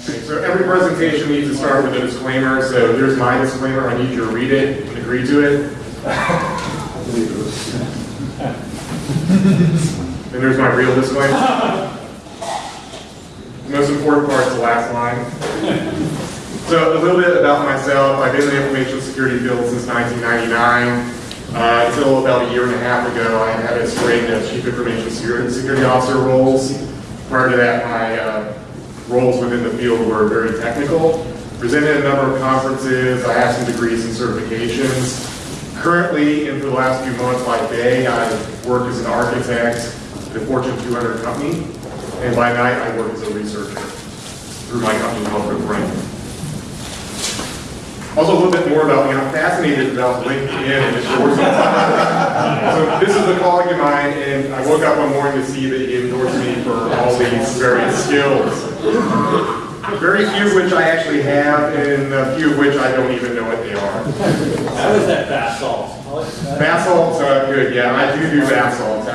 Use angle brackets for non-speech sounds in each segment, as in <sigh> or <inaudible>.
Okay, so every presentation needs to start with a disclaimer, so here's my disclaimer, I need you to read it and agree to it. And there's my real disclaimer. The most important part is the last line. So a little bit about myself, I've been in the information security field since 1999. Uh, until about a year and a half ago, I had a string of chief information security officer roles. Prior to that, my uh, roles within the field were very technical. Presented a number of conferences, I have some degrees and certifications. Currently, and the last few months by day, I work as an architect at a Fortune 200 company, and by night I work as a researcher through my company called Good Brain. Also, a little bit more about me. I'm fascinated about LinkedIn and endorsing. so this is a colleague of mine, and I woke up one morning to see that he endorsed me for all these various skills. Very few of which I actually have, and a few of which I don't even know what they are. How is that bath salt? Bath salts are good, yeah, I do do absolutely.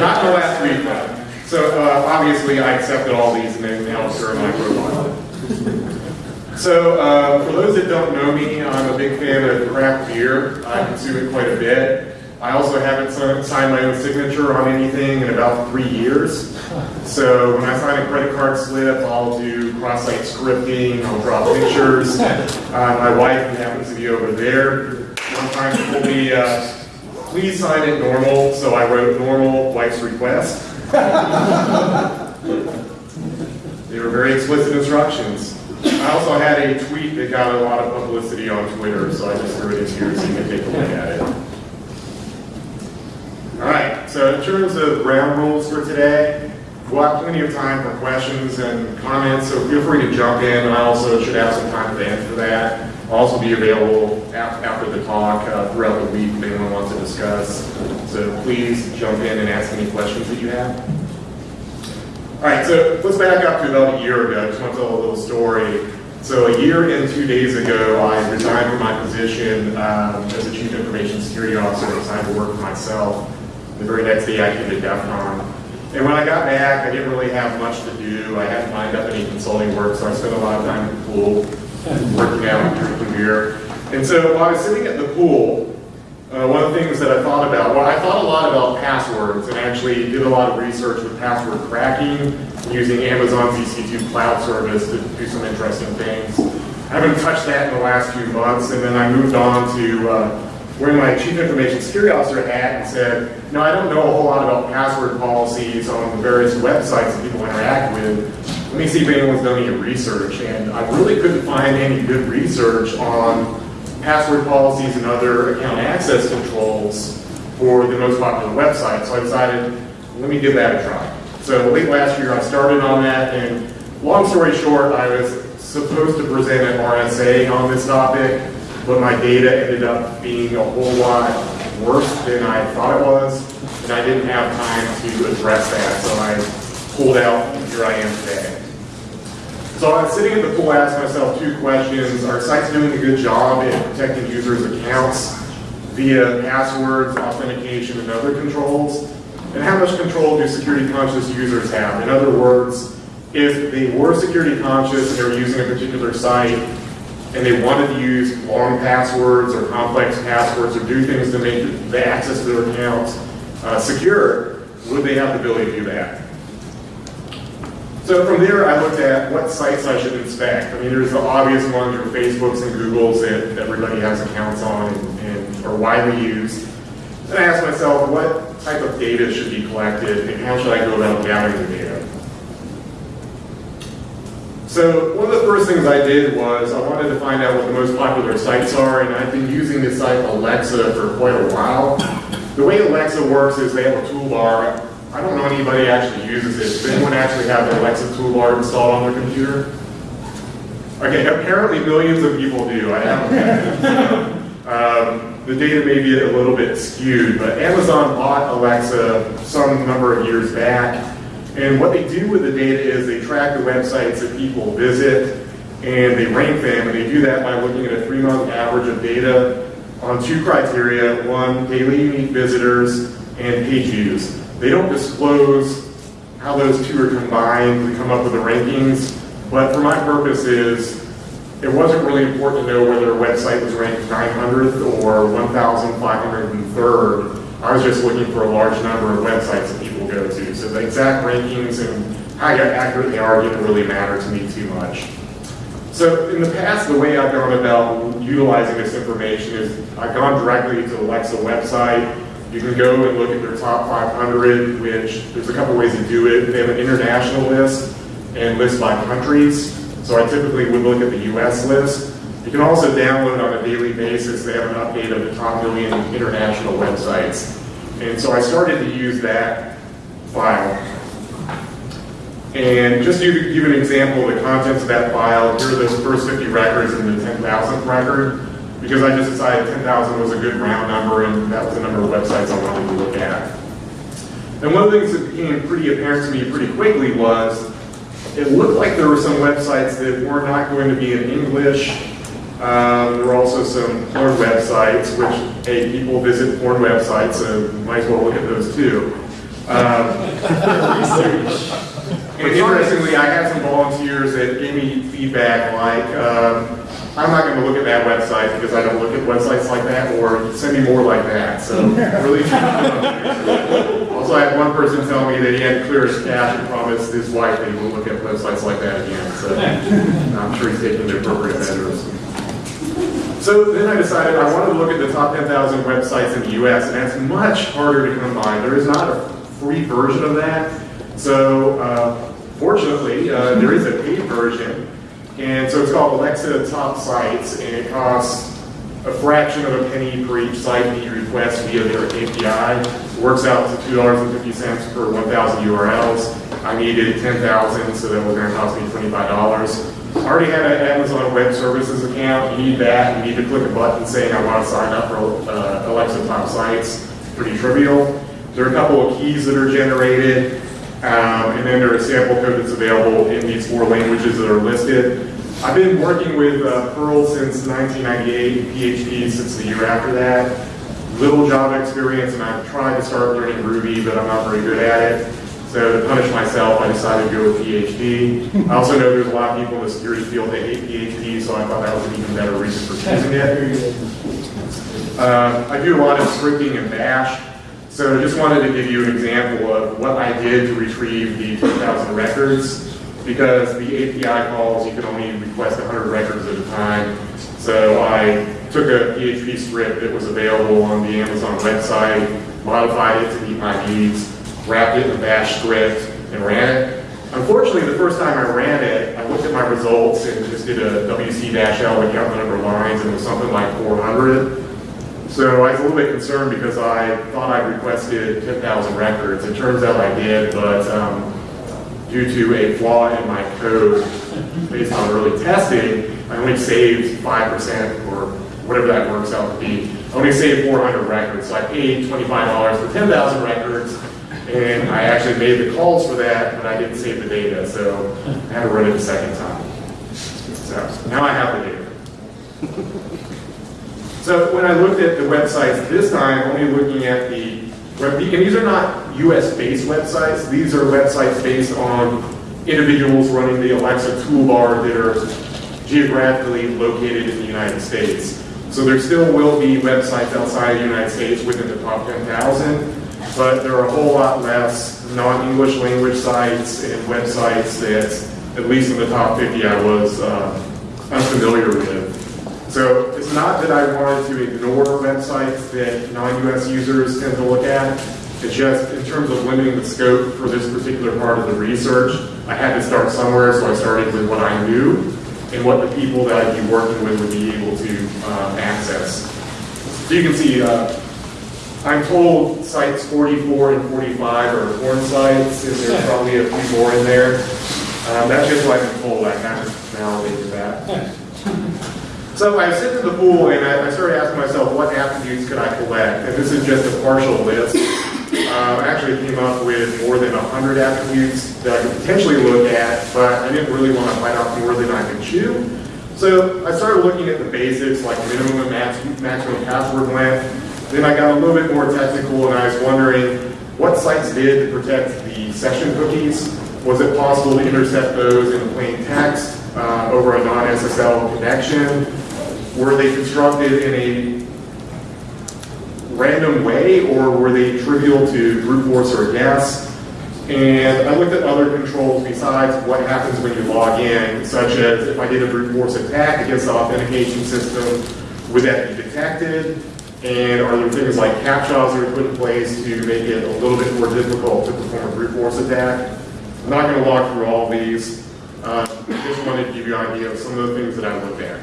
Not the last week, though. So uh, obviously, I accepted all these and then now serve my profile. So, uh, for those that don't know me, I'm a big fan of craft beer. I consume it quite a bit. I also haven't signed my own signature on anything in about three years. So when I sign a credit card slip, I'll do cross-site scripting, I'll draw pictures. <laughs> Uh, my wife, who happens to be over there, sometimes told me, uh, please sign it normal, so I wrote normal, wife's request. <laughs> they were very explicit instructions. I also had a tweet that got a lot of publicity on Twitter, so I just threw it in here so you can take a look at it. All right, so in terms of ground rules for today, we'll have plenty of time for questions and comments, so feel free to jump in. I also should have some time the end for that. I'll also be available after the talk uh, throughout the week if anyone wants to discuss. So please jump in and ask any questions that you have. All right, so let's back up to about a year ago. I just want to tell a little story. So a year and two days ago, I resigned from my position um, as a Chief Information Security Officer and decided to work for myself. The very next day, I came to DEF CON. And when I got back, I didn't really have much to do. I hadn't lined up any consulting work, so I spent a lot of time in the pool, working out, drinking beer. And so while I was sitting at the pool, uh, one of the things that I thought about, well, I thought a lot about passwords and actually did a lot of research with password cracking using Amazon's EC2 cloud service to do some interesting things. I haven't touched that in the last few months, and then I moved on to uh, wearing my Chief Information Security Officer hat and said, no, I don't know a whole lot about password policies on the various websites that people interact with. Let me see if anyone's done any research, and I really couldn't find any good research on password policies and other account access controls for the most popular websites. So I decided, let me give that a try. So late last year I started on that and long story short, I was supposed to present an RSA on this topic, but my data ended up being a whole lot worse than I thought it was, and I didn't have time to address that, so I pulled out here I am today. So I was sitting at the pool asking myself two questions. Are sites doing a good job in protecting users' accounts via passwords, authentication, and other controls? And how much control do security conscious users have? In other words, if they were security conscious and they were using a particular site and they wanted to use long passwords or complex passwords or do things to make the access to their accounts uh, secure, would they have the ability to do that? So from there, I looked at what sites I should inspect. I mean, there's the obvious ones, your Facebooks and Googles that everybody has accounts on and, and are widely used. Then I asked myself, what type of data should be collected and how should I go about gathering the data? So one of the first things I did was I wanted to find out what the most popular sites are, and I've been using the site Alexa for quite a while. The way Alexa works is they have a toolbar I don't know anybody actually uses it. Does anyone actually have the Alexa toolbar installed on their computer? Okay, apparently millions of people do. I haven't um, the data may be a little bit skewed, but Amazon bought Alexa some number of years back, and what they do with the data is they track the websites that people visit, and they rank them, and they do that by looking at a three-month average of data on two criteria. One, daily unique visitors, and page views. They don't disclose how those two are combined to come up with the rankings. But for my purposes, it wasn't really important to know whether a website was ranked 900th or 1,503rd. I was just looking for a large number of websites that people go to. So the exact rankings and how accurate they are didn't really matter to me too much. So in the past, the way I've gone about utilizing this information is I've gone directly to the Alexa website. You can go and look at their top 500, which there's a couple ways to do it. They have an international list and list by countries. So I typically would look at the US list. You can also download on a daily basis. They have an update of the top million international websites. And so I started to use that file. And just to give an example of the contents of that file, here are those first 50 records and the 10,000th record, because I just decided 10,000 was a good round number and that was the number of websites I wanted to look at. And one of the things that became pretty apparent to me pretty quickly was it looked like there were some websites that were not going to be in English. Um, there were also some porn websites, which, hey, people visit porn websites, so might as well look at those too. Um, and interestingly, I had some volunteers that gave me feedback like, um, I'm not going to look at that website because I don't look at websites like that, or send me more like that. So <laughs> really. also, I had one person tell me that he had clear his cache and promised his wife that he won't look at websites like that again. So <laughs> I'm sure he's taking the appropriate measures. So then I decided I wanted to look at the top 10,000 websites in the US, and that's much harder to come by. There is not a free version of that. So uh, fortunately, uh, there is a paid version. And so it's called Alexa Top Sites, and it costs a fraction of a penny per each site that you request via their API. Works out to $2.50 per 1,000 URLs. I needed 10,000, so that was going to cost me $25. I already had an Amazon Web Services account. You need that. You need to click a button saying I want to sign up for uh, Alexa Top Sites. Pretty trivial. There are a couple of keys that are generated. Um, and then there is sample code that's available in these four languages that are listed. I've been working with uh, Perl since 1998 and PHP since the year after that. Little Java experience, and I've tried to start learning Ruby, but I'm not very good at it. So to punish myself, I decided to go with PHP. I also know there's a lot of people in the security field that hate PHP, so I thought that was an even better reason for choosing it. Uh, I do a lot of scripting in Bash. So I just wanted to give you an example of what I did to retrieve the 2,000 records, because the API calls, you can only request 100 records at a time. So I took a PHP script that was available on the Amazon website, modified it to meet my needs, wrapped it in a bash script, and ran it. Unfortunately, the first time I ran it, I looked at my results and just did a WC-L to count the number of lines, and it was something like 400. So I was a little bit concerned because I thought I requested 10,000 records. It turns out I did, but um, due to a flaw in my code based on early testing, I only saved 5% or whatever that works out to be. I only saved 400 records. So I paid $25 for 10,000 records, and I actually made the calls for that, but I didn't save the data. So I had to run it a second time. So now I have the data. So when I looked at the websites this time, only looking at the web beacon, these are not US-based websites. These are websites based on individuals running the Alexa toolbar that are geographically located in the United States. So there still will be websites outside the United States within the top 10,000, but there are a whole lot less non-English language sites and websites that, at least in the top 50, I was uh, unfamiliar with. So it's not that I wanted to ignore websites that non-US users tend to look at. It's just in terms of limiting the scope for this particular part of the research, I had to start somewhere, so I started with what I knew and what the people that I'd be working with would be able to um, access. So you can see, uh, I'm told sites 44 and 45 are porn sites, and there's <laughs> probably a few more in there. Um, that's just what I've been told. I haven't validated that. <laughs> So I sitting in the pool and I, I, started asking myself, what attributes could I collect? And this is just a partial list. Uh, I actually came up with more than 100 attributes that I could potentially look at, but I didn't really want to bite off more than I could chew. So I started looking at the basics, like minimum and max, maximum password length. Then I got a little bit more technical and I was wondering, what sites did to protect the session cookies. Was it possible to intercept those in plain text uh, over a non-SSL connection? Were they constructed in a random way, or were they trivial to brute force or guess? And I looked at other controls besides what happens when you log in, such as if I did a brute force attack against the authentication system, would that be detected? And are there things like captchas that are put in place to make it a little bit more difficult to perform a brute force attack? I'm not going to walk through all these. Uh, I just wanted to give you an idea of some of the things that I looked at.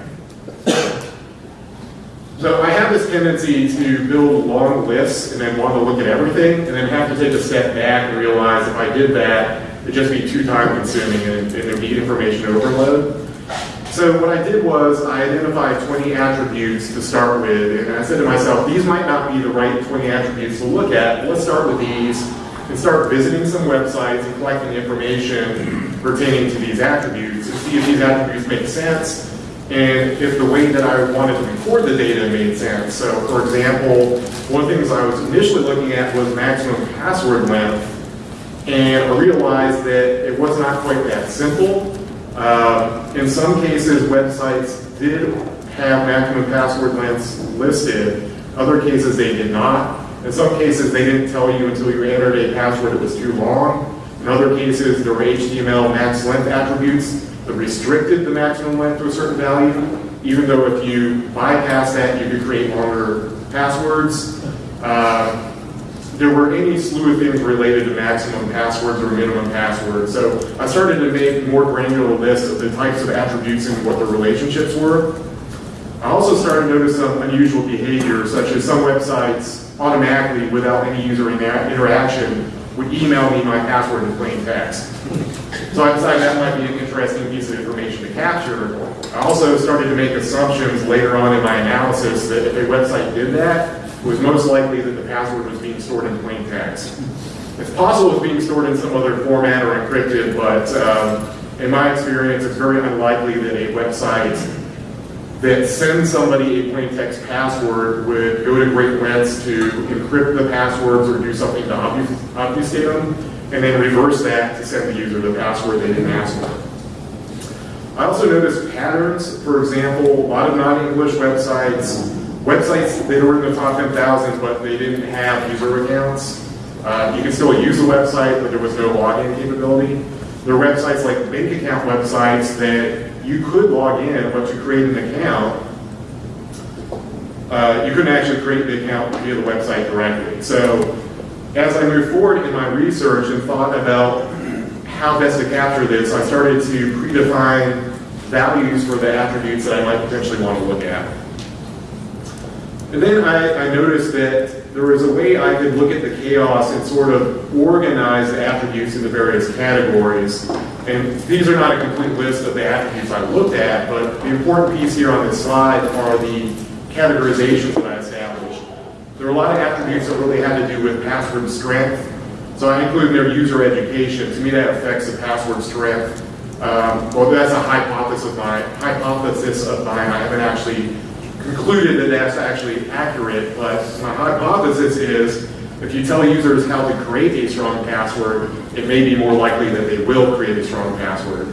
So I have this tendency to build long lists and then want to look at everything and then have to take a step back and realize if I did that, it'd just be too time consuming and, and there'd be information overload. So what I did was I identified 20 attributes to start with and I said to myself, these might not be the right 20 attributes to look at. Let's start with these and start visiting some websites and collecting information pertaining to these attributes to see if these attributes make sense and if the way that I wanted to record the data made sense. So for example, one of the things I was initially looking at was maximum password length, and I realized that it was not quite that simple. Um, in some cases, websites did have maximum password lengths listed. Other cases, they did not. In some cases, they didn't tell you until you entered a password that was too long. In other cases, there were HTML max length attributes that restricted the maximum length to a certain value, even though if you bypass that, you could create longer passwords. Uh, there were any slew of things related to maximum passwords or minimum passwords. So I started to make more granular lists of the types of attributes and what the relationships were. I also started to notice some unusual behavior, such as some websites automatically, without any user inter- interaction, would email me my password in plain text. So I decided that might be an interesting piece of information to capture. I also started to make assumptions later on in my analysis that if a website did that, it was most likely that the password was being stored in plain text. It's possible it's being stored in some other format or encrypted, but um, in my experience, it's very unlikely that a website that sends somebody a plain text password would go to great lengths to encrypt the passwords or do something to obfus- obfuscate them, and then reverse that to send the user the password they didn't ask for. I also noticed patterns. For example, a lot of non-English websites, websites that were in the top 10,000, but they didn't have user accounts. Uh, you could still use the website, but there was no login capability. There are websites like bank account websites that you could log in, but to create an account, uh, you couldn't actually create the account via the website directly. So as I moved forward in my research and thought about how best to capture this, I started to predefine values for the attributes that I might potentially want to look at. And then I, I noticed that there was a way I could look at the chaos and sort of organize the attributes into various categories. And these are not a complete list of the attributes I looked at, but the important piece here on this slide are the categorizations that I established. There are a lot of attributes that really had to do with password strength. So I included their user education. To me, that affects the password strength. Um, well, that's a hypothesis of mine. Hypothesis of mine. I haven't actually concluded that that's actually accurate, but my hypothesis is if you tell users how to create a strong password, it may be more likely that they will create a strong password.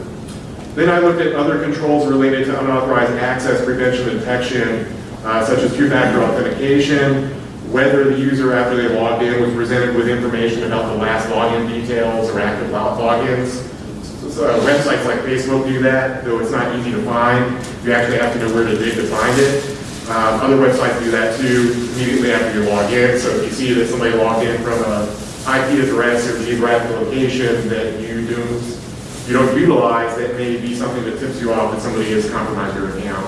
Then I looked at other controls related to unauthorized access prevention and detection, uh, such as two-factor authentication, whether the user after they logged in was presented with information about the last login details or active logins. So, uh, websites like Facebook do that, though it's not easy to find. You actually have to know where to dig to find it. Um, other websites do that too immediately after you log in. So if you see that somebody logged in from a IP address or geographic location that you don't, you don't utilize, that may be something that tips you off that somebody has compromised your account.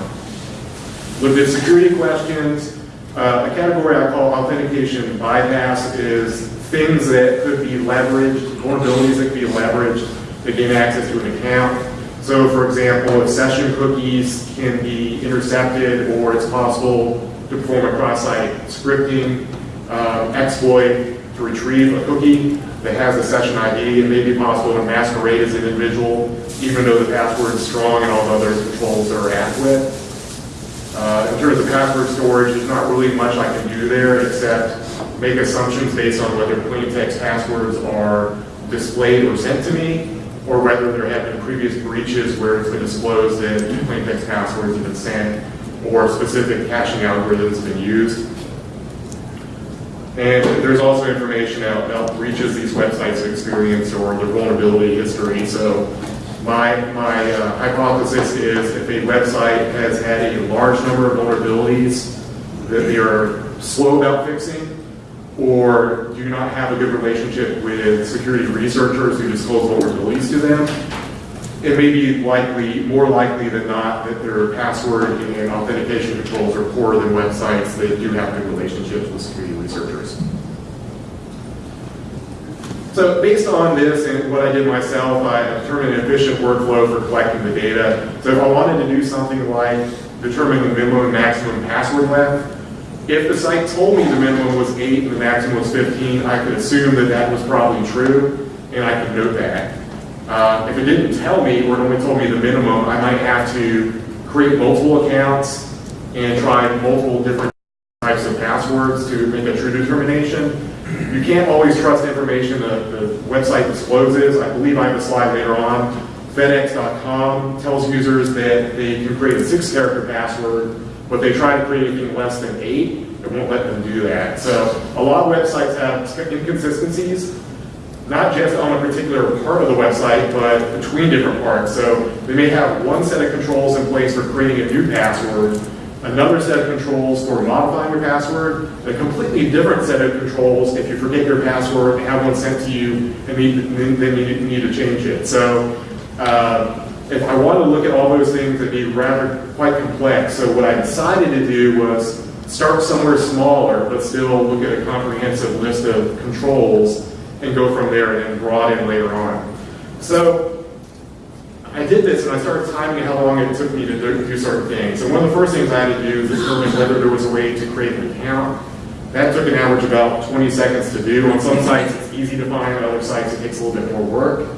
Looked at security questions. Uh, a category I call authentication bypass is things that could be leveraged, vulnerabilities that could be leveraged to gain access to an account. So for example, if session cookies can be intercepted or it's possible to perform a cross-site scripting um, exploit to retrieve a cookie that has a session ID, it may be possible to masquerade as an individual even though the password is strong and all the other controls are adequate. Uh, in terms of password storage, there's not really much I can do there except make assumptions based on whether plain text passwords are displayed or sent to me, or whether there have been previous breaches where it's been disclosed that plain text passwords have been sent, or specific caching algorithms have been used. And there's also information out about breaches these websites have experienced or their vulnerability history. So my, my uh, hypothesis is if a website has had a large number of vulnerabilities that they are slow about fixing, or do not have a good relationship with security researchers who disclose vulnerabilities to them, it may be likely, more likely than not, that their password and authentication controls are poorer than websites that do have good relationships with security researchers. So based on this and what I did myself, I determined an efficient workflow for collecting the data. So if I wanted to do something like determine the minimum and maximum password length, if the site told me the minimum was 8 and the maximum was 15, I could assume that that was probably true, and I could note that. Uh, if it didn't tell me, or it only told me the minimum, I might have to create multiple accounts and try multiple different types of passwords to make a true determination. You can't always trust information the, the website discloses. I believe I have a slide later on. FedEx.com tells users that they can create a six-character password, but they try to create anything less than eight, it won't let them do that. So a lot of websites have inconsistencies, not just on a particular part of the website, but between different parts. So they may have one set of controls in place for creating a new password, another set of controls for modifying your password, a completely different set of controls if you forget your password and have one sent to you and then you need to change it. So uh, if I wanted to look at all those things, it'd be rather quite complex. So what I decided to do was start somewhere smaller, but still look at a comprehensive list of controls and go from there and then broaden later on. So I did this and I started timing how long it took me to do certain things. And one of the first things I had to do was determine whether there was a way to create an account. That took an average about 20 seconds to do. On some sites it's easy to find, on other sites it takes a little bit more work.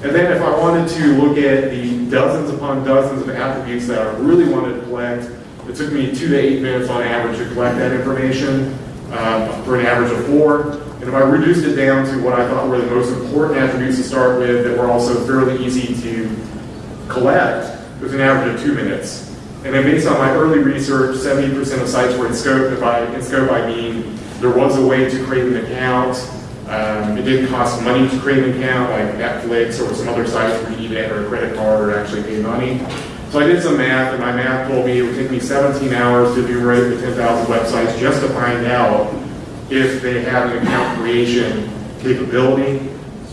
And then if I wanted to look at the dozens upon dozens of attributes that I really wanted to collect, it took me two to eight minutes on average to collect that information uh, for an average of four. And if I reduced it down to what I thought were the most important attributes to start with that were also fairly easy to collect, it was an average of two minutes. And then based on my early research, 70% of sites were in scope. If I, in scope, I mean there was a way to create an account. Um, it didn't cost money to create an account like Netflix or some other sites where you need to a credit card or actually pay money. So I did some math, and my math told me it would take me 17 hours to enumerate the 10,000 websites just to find out if they have an account creation capability,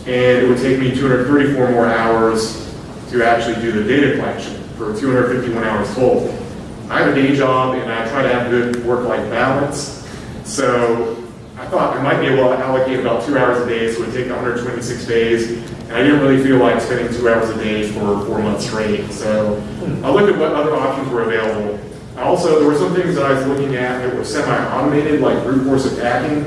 and it would take me 234 more hours to actually do the data collection for 251 hours total. I have a day job, and I try to have good work-life balance, so I thought I might be able to allocate about two hours a day, so it would take 126 days, and I didn't really feel like spending two hours a day for four months straight. So I looked at what other options were available. Also, there were some things that I was looking at that were semi-automated, like brute force attacking.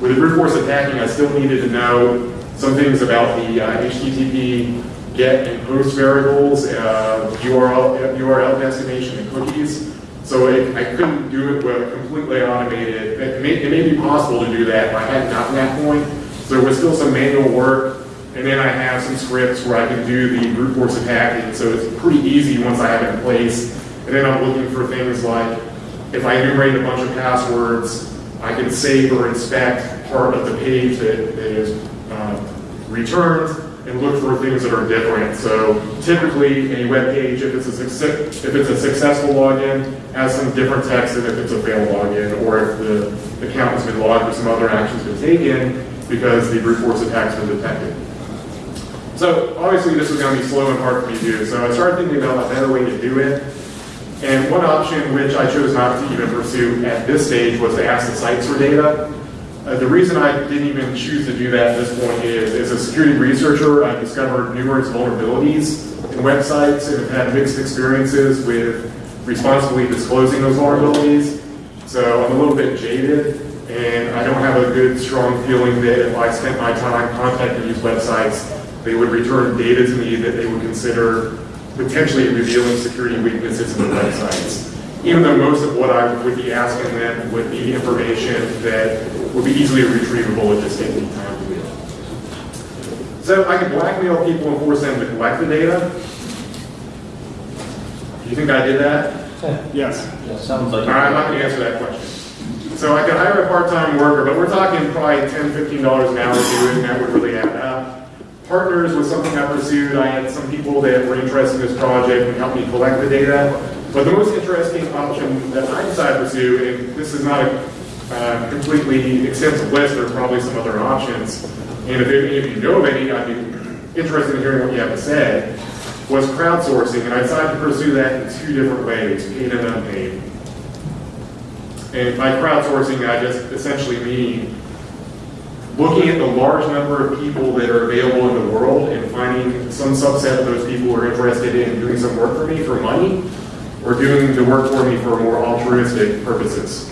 With the brute force attacking, I still needed to know some things about the uh, HTTP get and post variables, uh, URL, URL destination, and cookies. So it, I couldn't do it with completely automated. It may, it may be possible to do that, but I hadn't gotten that point. So there was still some manual work. And then I have some scripts where I can do the brute force attacking. So it's pretty easy once I have it in place. And then I'm looking for things like, if I enumerate a bunch of passwords, I can save or inspect part of the page that, that is uh, returned and look for things that are different. So typically, a web page, if it's a success, if it's a successful login, has some different text than if it's a failed login, or if the account has been logged or some other action's been taken because the brute force attack's been detected. So obviously, this was going to be slow and hard for me to do. So I started thinking about a better way to do it. And one option which I chose not to even pursue at this stage was to ask the sites for data. Uh, the reason I didn't even choose to do that at this point is, as a security researcher, I've discovered numerous vulnerabilities in websites and have had mixed experiences with responsibly disclosing those vulnerabilities. So I'm a little bit jaded, and I don't have a good, strong feeling that if I spent my time contacting these websites, they would return data to me that they would consider potentially revealing security weaknesses in the websites. Even though most of what I would be asking them would be information that would be easily retrievable, it just takes me time to do. So I could blackmail people and force them to collect the data. Do you think I did that? <laughs> Yes. Sounds like. right, I'm not gonna answer that question. So I could hire a part-time worker, but we're talking probably $10, $15 an hour to do it, and that would really add up. Partners was something I pursued. I had some people that were interested in this project and helped me collect the data. But the most interesting option that I decided to pursue, and this is not a uh, completely extensive list, there are probably some other options. And if any of you know of any, I'd be interested in hearing what you have to say, was crowdsourcing. And I decided to pursue that in two different ways, paid and unpaid. And by crowdsourcing, I just essentially mean looking at the large number of people that are available in the world and finding some subset of those people who are interested in doing some work for me for money or doing the work for me for more altruistic purposes.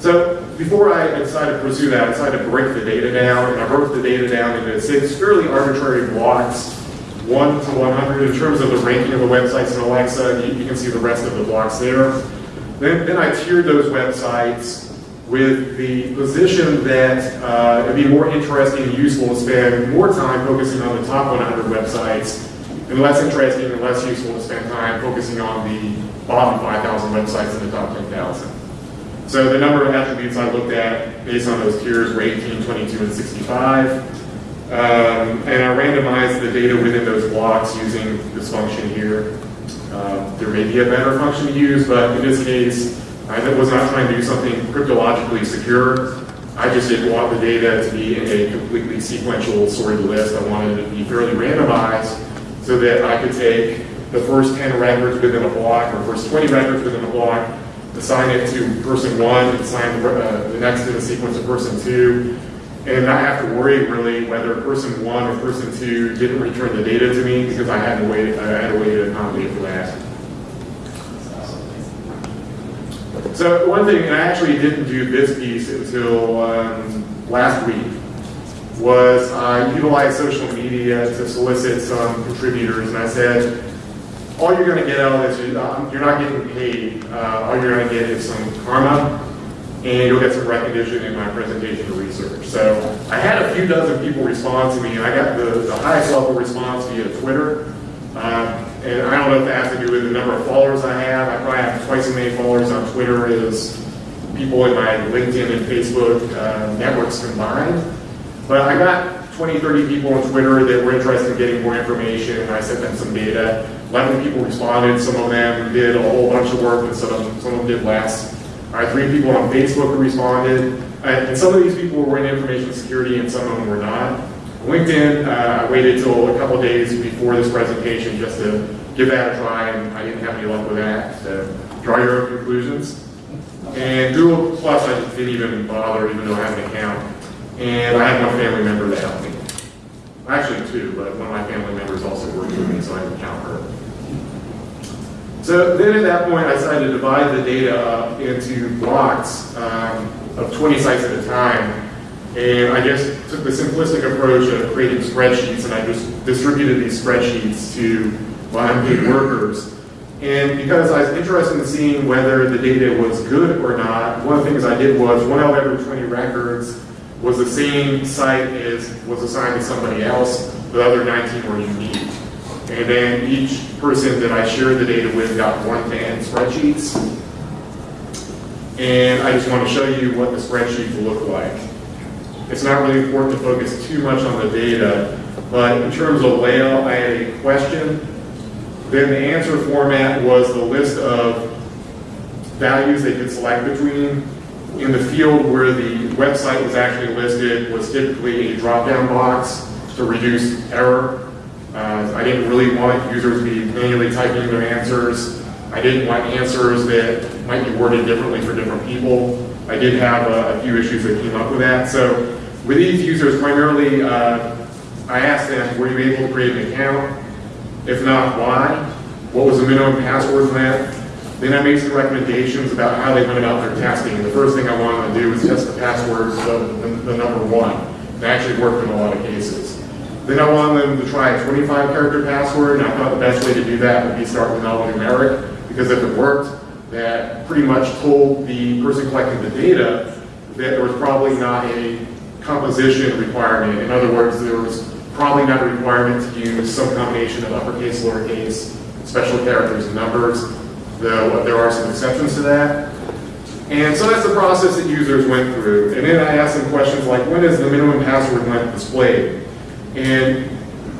So before I decided to pursue that, I decided to break the data down, and I broke the data down into six fairly arbitrary blocks, 1 to 100 in terms of the ranking of the websites in Alexa. You, you can see the rest of the blocks there. Then, then I tiered those websites with the position that uh, it'd be more interesting and useful to spend more time focusing on the top 100 websites and less interesting and less useful to spend time focusing on the bottom 5,000 websites in the top 10,000. So the number of attributes I looked at based on those tiers were 18, 22, and 65. Um, and I randomized the data within those blocks using this function here. Uh, there may be a better function to use, but in this case, I was not trying to do something cryptologically secure. I just didn't want the data to be in a completely sequential sorted list. I wanted it to be fairly randomized so that I could take the first 10 records within a block or first 20 records within a block, assign it to person one, assign uh, the next in the sequence to person two, and not have to worry really whether person one or person two didn't return the data to me because I had a way, I had a way to accommodate for that. So one thing, and I actually didn't do this piece until um, last week, was I utilized social media to solicit some contributors, and I said, all you're going to get out of this, is, um, you're not getting paid. Uh, all you're going to get is some karma, and you'll get some recognition in my presentation or research. So I had a few dozen people respond to me, and I got the, the highest level response via Twitter. Um, and I don't know if that has to do with the number of followers I have. I probably have twice as many followers on Twitter as people in my LinkedIn and Facebook uh, networks combined. But I got 20, 30 people on Twitter that were interested in getting more information, and I sent them some data. 11 people responded. Some of them did a whole bunch of work, and some of them, some of them did less. I had three people on Facebook who responded, and some of these people were in information security, and some of them were not. LinkedIn, uh, I waited till a couple days before this presentation just to give that a try, and I didn't have any luck with that. So draw your own conclusions. And Google Plus, I didn't even bother, even though I have an account. And I had one family member that helped me. Actually, two, but one of my family members also worked with me, so I didn't count her. So then at that point, I decided to divide the data up into blocks um, of 20 sites at a time. And I just took the simplistic approach of creating spreadsheets, and I just distributed these spreadsheets to my unpaid workers. And because I was interested in seeing whether the data was good or not, one of the things I did was one out of every 20 records was the same site as was assigned to somebody else. The other 19 were unique. And then each person that I shared the data with got one to end spreadsheets. And I just want to show you what the spreadsheets look like. It's not really important to focus too much on the data, but in terms of layout, I had a question. Then the answer format was the list of values they could select between. In the field where the website was actually listed was typically a drop-down box to reduce error. Uh, I didn't really want users to be manually typing their answers. I didn't want answers that might be worded differently for different people. I did have a, a few issues that came up with that. So with these users, primarily, uh, I asked them, were you able to create an account? If not, why? What was the minimum password that? Then I made some recommendations about how they went about their testing. The first thing I wanted to do was test the passwords of the, the number one. It actually worked in a lot of cases. Then I wanted them to try a 25 character password, and I thought the best way to do that would be start with alphanumeric, because if it worked, that pretty much told the person collecting the data that there was probably not a composition requirement. In other words, there was probably not a requirement to use some combination of uppercase, lowercase, special characters and numbers, though there are some exceptions to that. And so that's the process that users went through. And then I asked them questions like, when is the minimum password length displayed? And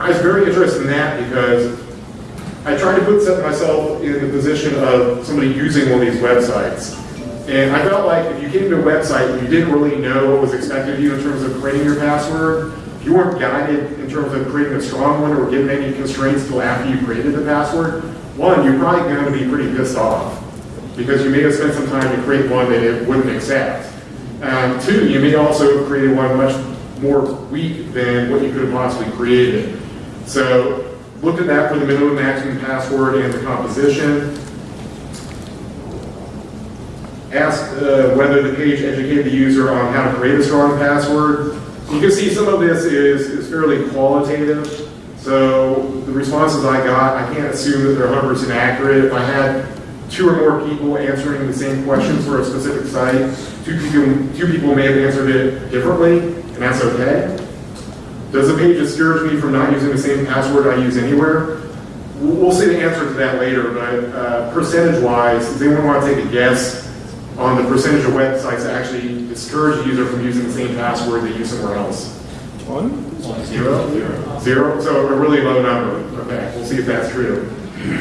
I was very interested in that because I tried to put myself in the position of somebody using one of these websites. And I felt like if you came to a website and you didn't really know what was expected of you in terms of creating your password, if you weren't guided in terms of creating a strong one or given any constraints till after you created the password, one, you're probably going to be pretty pissed off because you may have spent some time to create one that it wouldn't accept. Um, two, you may also create one much more weak than what you could have possibly created. So looked at that for the minimum maximum password and the composition. Asked uh, whether the page educated the user on how to create a strong password. You can see some of this is, is fairly qualitative. So the responses I got, I can't assume that they're 100% accurate. If I had two or more people answering the same questions for a specific site, two people, two people may have answered it differently, and that's okay. Does the page discourage me from not using the same password I use anywhere? We'll see the answer to that later, but uh, percentage-wise, does anyone want to take a guess on the percentage of websites that actually discourage a user from using the same password they use somewhere else? One? Zero? Zero? So a really low number. Okay, we'll see if that's true.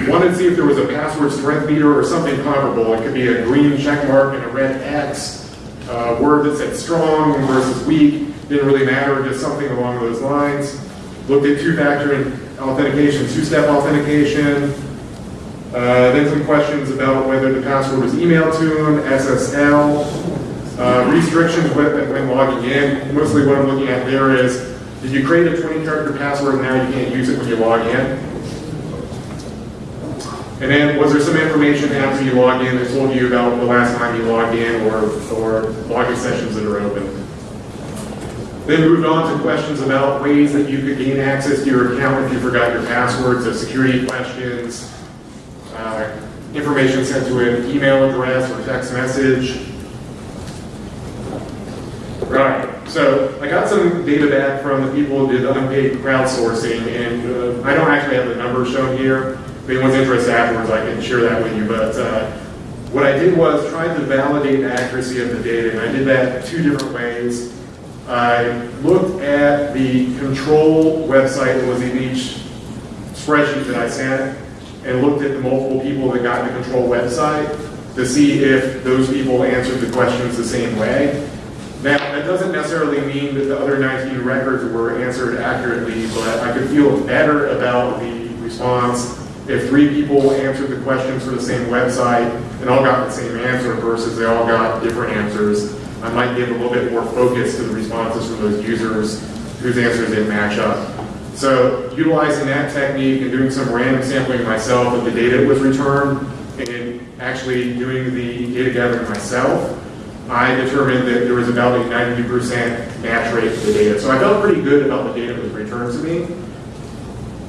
Wanted to see if there was a password strength meter or something comparable. It could be a green check mark and a red X, a word that said strong versus weak. Didn't really matter, just something along those lines. Looked at two-factor authentication, two-step authentication. Uh, then some questions about whether the password was emailed to SSL. Uh, restrictions when, when logging in. Mostly what I'm looking at there is, did you create a 20 character password and now you can't use it when you log in? And then was there some information after you logged in that told you about the last time you logged in or, or login sessions that are open? Then moved on to questions about ways that you could gain access to your account if you forgot your password, so security questions, uh, information sent to an email address or text message. Right, so I got some data back from the people who did unpaid crowdsourcing, and uh, I don't actually have the numbers shown here. If anyone's interested afterwards, I can share that with you, but uh, what I did was try to validate the accuracy of the data, and I did that two different ways. I looked at the control website that was in each spreadsheet that I sent, and looked at the multiple people that got the control website to see if those people answered the questions the same way. Now, that doesn't necessarily mean that the other 19 records were answered accurately, but I could feel better about the response if three people answered the questions for the same website and all got the same answer versus they all got different answers. I might give a little bit more focus to the responses from those users whose answers didn't match up. So utilizing that technique and doing some random sampling myself of the data that was returned and actually doing the data gathering myself, I determined that there was about a 92% match rate to the data. So I felt pretty good about the data that was returned to me,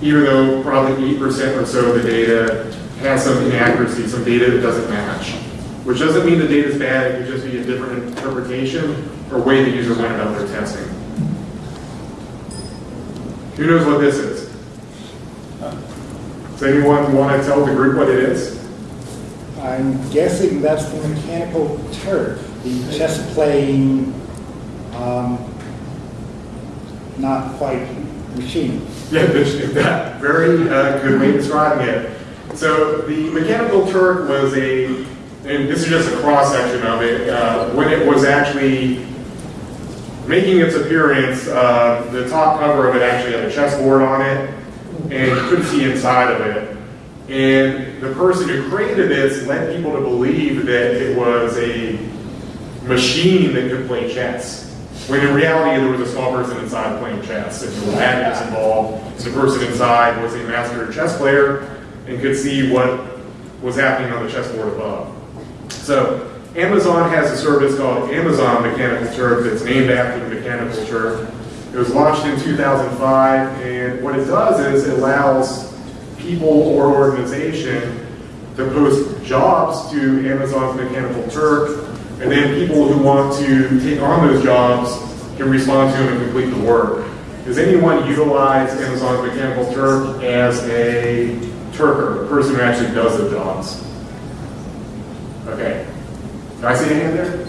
even though probably 8% or so of the data has some inaccuracy, some data that doesn't match. Which doesn't mean the data is bad, it could just be a different interpretation or way the user went about their testing. Who knows what this is? Does anyone want to tell the group what it is? I'm guessing that's the mechanical Turk, the chess playing, um, not quite machine. <laughs> Yeah, that, very uh, good way of describing it. So the Mechanical Turk was a, and this is just a cross-section of it, uh, when it was actually making its appearance, uh, the top cover of it actually had a chessboard on it, and you couldn't see inside of it. And the person who created this led people to believe that it was a machine that could play chess. When in reality, there was a small person inside playing chess, and there were magnets involved. The person inside was a master chess player and could see what was happening on the chessboard above. So Amazon has a service called Amazon Mechanical Turk that's named after the Mechanical Turk. It was launched in 2005, and what it does is it allows people or organization to post jobs to Amazon's Mechanical Turk, and then people who want to take on those jobs can respond to them and complete the work. Does anyone utilize Amazon's Mechanical Turk as a Turker, a person who actually does the jobs? Okay. Do I see a hand there?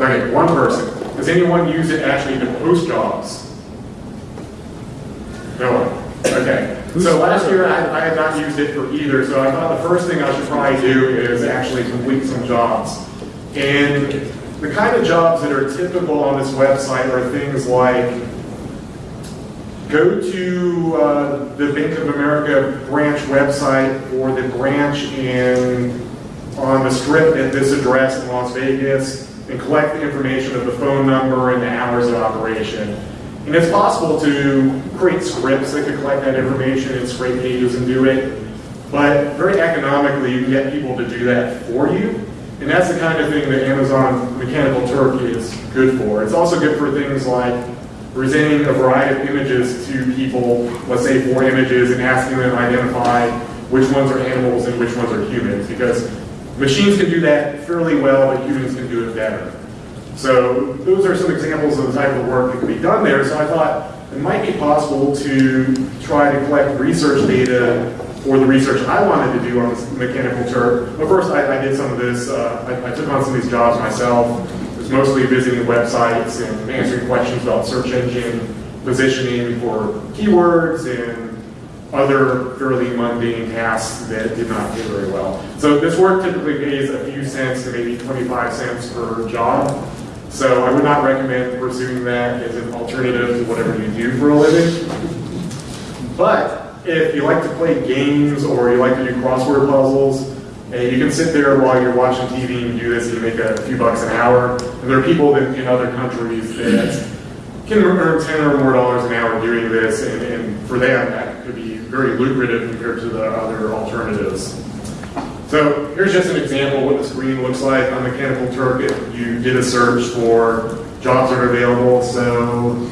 Okay, one person. Does anyone use it actually to post jobs? No one. Okay. So last year, I, I had not used it for either, so I thought the first thing I should probably do is actually complete some jobs. And the kind of jobs that are typical on this website are things like go to uh, the Bank of America branch website or the branch in, on the strip at this address in Las Vegas and collect the information of the phone number and the hours of operation. And it's possible to create scripts that could collect that information and scrape pages and do it, but very economically, you can get people to do that for you. And that's the kind of thing that Amazon Mechanical Turk is good for. It's also good for things like presenting a variety of images to people, let's say four images, and asking them to identify which ones are animals and which ones are humans, because machines can do that fairly well, but humans can do it better. So those are some examples of the type of work that can be done there. So I thought it might be possible to try to collect research data for the research I wanted to do on this mechanical turk. But first, I, I did some of this. Uh, I, I took on some of these jobs myself. It was mostly visiting websites and answering questions about search engine positioning for keywords and other fairly mundane tasks that did not pay very well. So this work typically pays a few cents to maybe 25 cents per job. So I would not recommend pursuing that as an alternative to whatever you do for a living. But if you like to play games or you like to do crossword puzzles, and you can sit there while you're watching TV and do this and you make a few bucks an hour. And there are people that, in other countries that can earn 10 or more dollars an hour doing this, and, and for them, that could be very lucrative compared to the other alternatives. So here's just an example of what the screen looks like on Mechanical Turk if you did a search for jobs that are available. So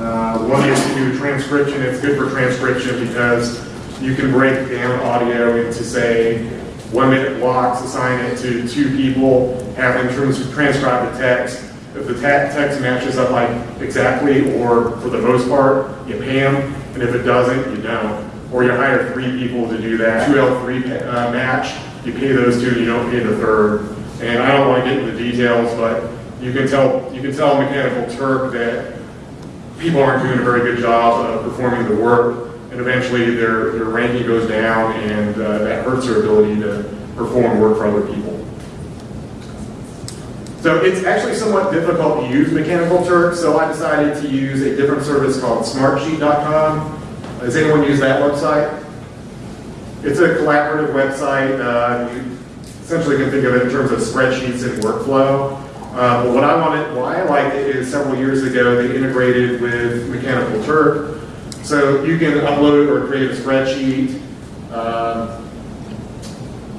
uh, one is to do transcription. It's good for transcription because you can break down audio into, say, one minute blocks, assign it to two people, have them trans- transcribe the text. If the te- text matches up like exactly, or for the most part, you pay them, and if it doesn't, you don't. Or you hire three people to do that, two L3 uh, match, you pay those two, you don't pay the third. And I don't want to get into the details, but you can tell, you can tell Mechanical Turk that people aren't doing a very good job of performing the work, and eventually their, their ranking goes down, and uh, that hurts their ability to perform work for other people. So it's actually somewhat difficult to use Mechanical Turk, so I decided to use a different service called Smartsheet.com. Has anyone used that website? It's a collaborative website. Uh, you essentially can think of it in terms of spreadsheets and workflow. Uh, but what I wanted, why I liked it is several years ago they integrated with Mechanical Turk. So you can upload or create a spreadsheet. Um,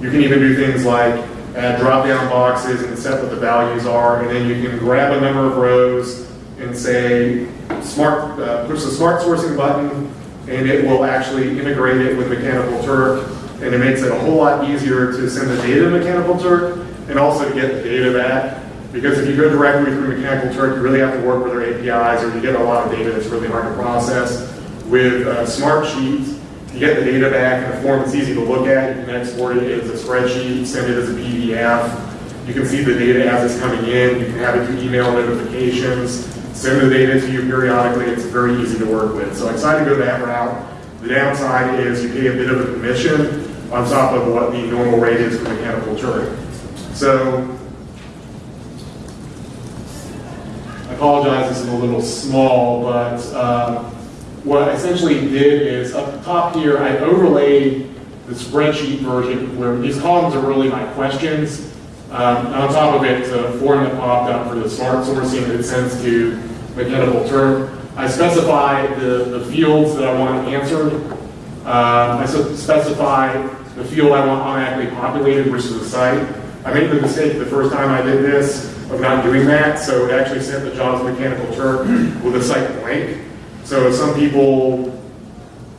you can even do things like add drop-down boxes and set what the values are, and then you can grab a number of rows and say, smart, uh, push the smart sourcing button, and it will actually integrate it with Mechanical Turk, and it makes it a whole lot easier to send the data to Mechanical Turk, and also to get the data back. Because if you go directly through Mechanical Turk, you really have to work with their APIs, or you get a lot of data that's really hard to process. With uh, Smart Sheets, you get the data back in a form that's easy to look at. You can export it as a spreadsheet, send it as a PDF. You can see the data as it's coming in. You can have it through email notifications, send the data to you periodically. It's very easy to work with. So I decided to go that route. The downside is you pay a bit of a commission on top of what the normal rate is for Mechanical Turk. So I apologize, this is a little small, but um, what I essentially did is up top here, I overlaid the spreadsheet version where these columns are really my questions. Um, on top of it, a form that popped up for the smart sourcing that sends to Mechanical Turk. I specify the, the fields that I want answered. Um, I specify the field I want automatically populated, which is the site. I made the mistake the first time I did this of not doing that, so it actually sent the jobs Mechanical Turk with a site blank. So some people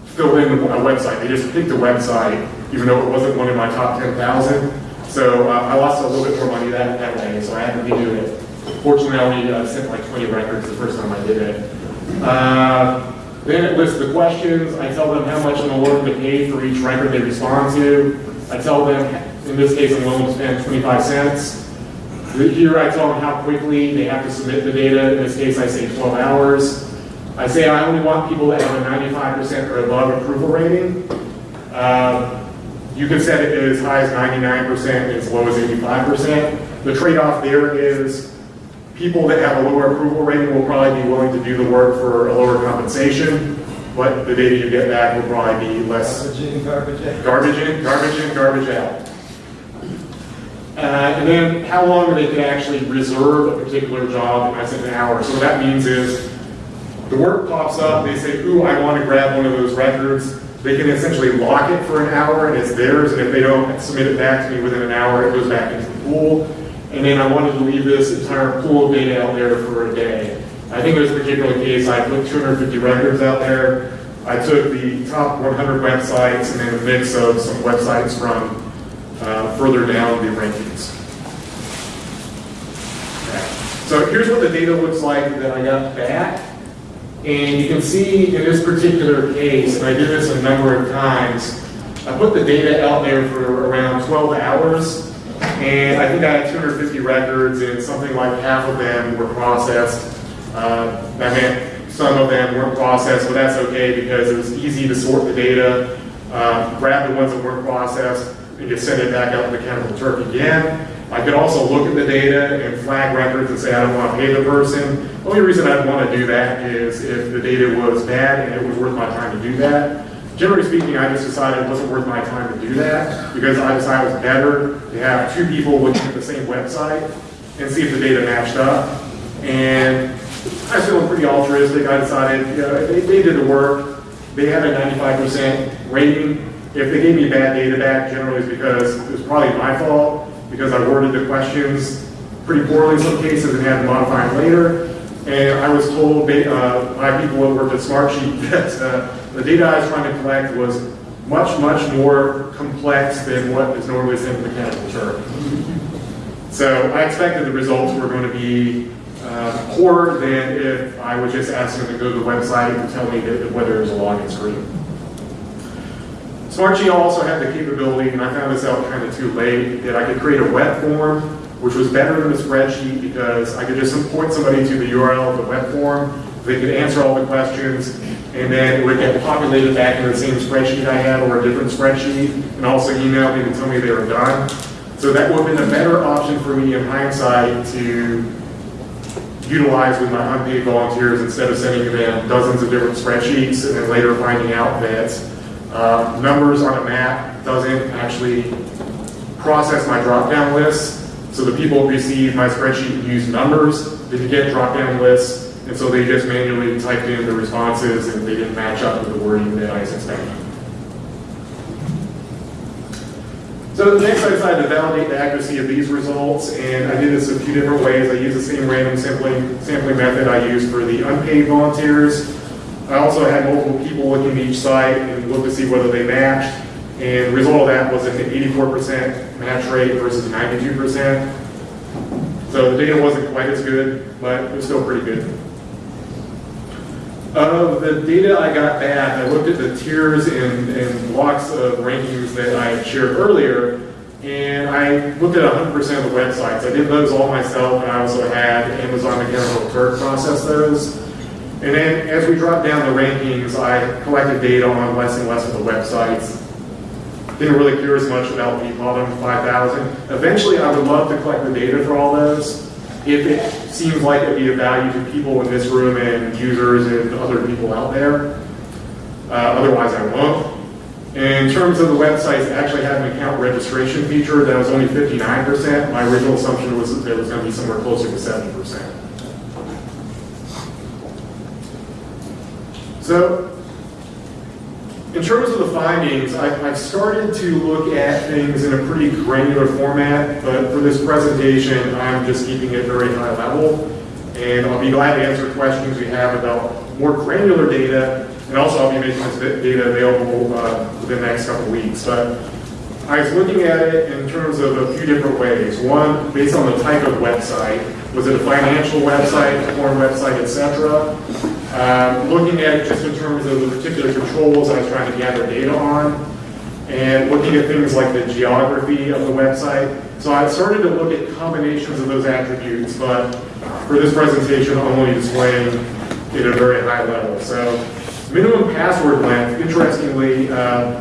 fill in a website. They just picked a website, even though it wasn't one of my top 10,000. So uh, I lost a little bit more money that, that way, so I had to redo it. Fortunately, I only uh, sent like 20 records the first time I did it. Uh, Then it lists the questions. I tell them how much I'm willing to pay for each record they respond to. I tell them, in this case, I'm willing to spend 25 cents. Here I tell them how quickly they have to submit the data. In this case, I say 12 hours. I say I only want people that have a 95% or above approval rating. Um, You can set it as high as 99% and as low as 85%. The trade-off there is people that have a lower approval rating will probably be willing to do the work for a lower compensation, but the data you get back will probably be less Garbage in, garbage in, garbage in, garbage out. Uh, and then how long are they can actually reserve a particular job, and I said an hour. So what that means is, the work pops up, they say, ooh, I want to grab one of those records. They can essentially lock it for an hour, and it's theirs, and if they don't submit it back to me within an hour, it goes back into the pool. And then I wanted to leave this entire pool of data out there for a day. I think there's a particular case, I put 250 records out there. I took the top 100 websites and then a mix of some websites from uh, further down the rankings. So here's what the data looks like that I got back. And you can see in this particular case, and I did this a number of times, I put the data out there for around 12 hours, and I think I had 250 records, and something like half of them were processed. Uh, That meant some of them weren't processed, but that's okay because it was easy to sort the data, uh, grab the ones that weren't processed, and just send it back out to Mechanical Turk again. I could also look at the data and flag records and say, I don't want to pay the person. The only reason I'd want to do that is if the data was bad and it was worth my time to do that. Generally speaking, I just decided it wasn't worth my time to do that because I decided it was better to have two people looking at the same website and see if the data matched up. And I was feeling pretty altruistic. I decided, you know, they, they did the work. They had a 95% rating. If they gave me bad data back, generally it's because it was probably my fault because I worded the questions pretty poorly in some cases and had to modify them later. And I was told uh, by people that worked at Smartsheet <laughs> that uh, the data I was trying to collect was much, much more complex than what is normally sent to Mechanical Turk. So I expected the results were going to be uh, poorer than if I was just asking them to go to the website and tell me that, whether there's a login screen. Smartsheet also had the capability, and I found this out kind of too late, that I could create a web form, which was better than a spreadsheet because I could just point somebody to the URL of the web form, they could answer all the questions, and then it would get populated back in the same spreadsheet I had or a different spreadsheet, and also email me to tell me they were done. So that would have been a better option for me in hindsight to utilize with my unpaid volunteers instead of sending them dozens of different spreadsheets and then later finding out that uh, numbers on a Mac doesn't actually process my drop-down lists. So the people who receive my spreadsheet use numbers, didn't get drop-down lists, and so they just manually typed in the responses and they didn't match up with the wording that I was expecting. So next I decided to validate the accuracy of these results, and I did this a few different ways. I used the same random sampling, sampling method I used for the unpaid volunteers. I also had multiple people looking at each site and look to see whether they matched, and the result of that was an 84% match rate versus 92%. So the data wasn't quite as good, but it was still pretty good. Of the data I got back, I looked at the tiers and, and blocks of rankings that I shared earlier, and I looked at 100% of the websites. I did those all myself, and I also had Amazon Mechanical Turk process those. And then as we dropped down the rankings, I collected data on less and less of the websites. Didn't really care as much about the bottom 5,000. Eventually, I would love to collect the data for all those if it seems like it'd be of value to people in this room and users and other people out there. Uh, otherwise, I won't. In terms of the websites, it actually had an account registration feature that was only 59%. My original assumption was that it was going to be somewhere closer to 70%. So, in terms of the findings, I, I've started to look at things in a pretty granular format, but for this presentation, I'm just keeping it very high level. And I'll be glad to answer questions you have about more granular data And also, I'll be making this data available uh, within the next couple weeks. But I was looking at it in terms of a few different ways. One, based on the type of website. Was it a financial website, a porn website, et cetera? Um, Looking at it just in terms of the particular controls I was trying to gather data on and looking at things like the geography of the website. So I started to look at combinations of those attributes, but for this presentation, I'm only displaying at a very high level. So minimum password length, interestingly, uh,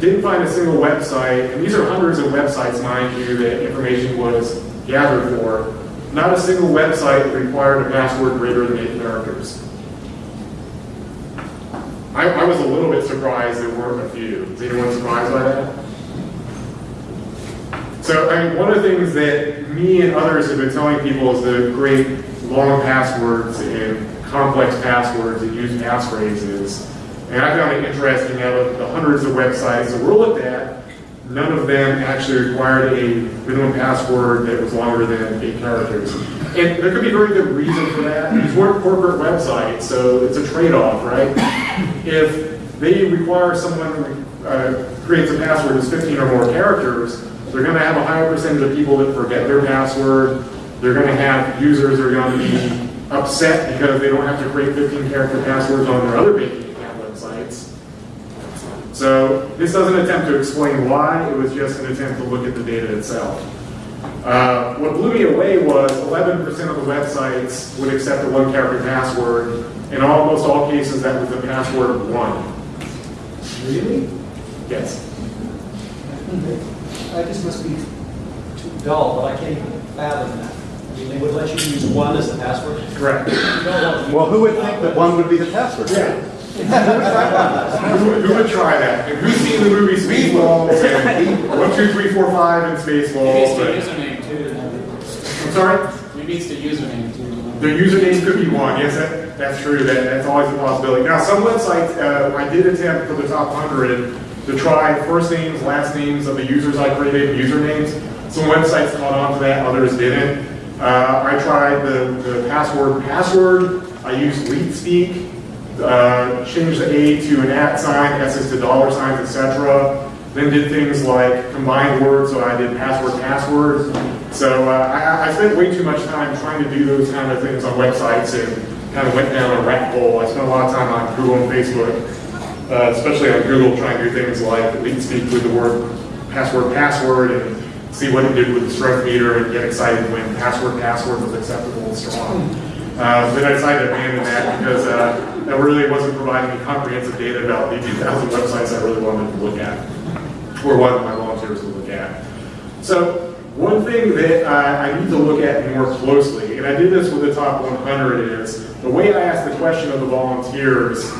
didn't find a single website, and these are hundreds of websites, mind you, that information was gathered for. Not a single website required a password greater than eight characters. I, I was a little bit surprised there weren't a few. Is anyone surprised by that? So, I mean, one of the things that me and others have been telling people is to great long passwords and complex passwords and use passphrases. And I found it interesting out of the hundreds of websites that were looked at, none of them actually required a minimum password that was longer than eight characters. And there could be very good reason for that. These weren't corporate websites, so it's a trade-off, right? If they require someone uh, creates a password that's 15 or more characters, they're going to have a higher percentage of people that forget their password. They're going to have users that are going to be upset because they don't have to create 15 character passwords on their other banking. So this doesn't attempt to explain why, it was just an attempt to look at the data itself. Uh, what blew me away was 11% of the websites would accept a one character password. In almost all cases, that was a password of one. Really? Yes. I just must be too dull, but I can't even fathom that. I mean, they would let you use one as the password? Correct. Well, who would think that one would be the password? Who would, who would try that? And who's seen the movie Spaceballs and <laughs> one, two, three, four, five and Maybe Spaceballs? it's the username too. I'm sorry? Maybe it's the username too. The username could be one, yes, that, that's true, that, that's always a possibility. Now, some websites, uh, I did attempt for the top hundred to try first names, last names of the users I created, usernames. Some websites caught on to that, others didn't. Uh, I tried the, the password password, I used LeetSpeak, uh, changed the A to an at sign, S's to dollar signs, etc. Then did things like combined words, so I did password password. So uh, I, I spent way too much time trying to do those kind of things on websites and kind of went down a rat hole. I spent a lot of time on Google and Facebook, uh, especially on Google, trying to do things like leetspeak with the word password password and see what it did with the strength meter and get excited when password password was acceptable and strong. Uh, then I decided to abandon that because uh, that really wasn't providing me comprehensive data about the <laughs> 2,000 websites I really wanted to look at, or wanted my volunteers to look at. So one thing that uh, I need to look at more closely, and I did this with the top 100, is the way I asked the question of the volunteers.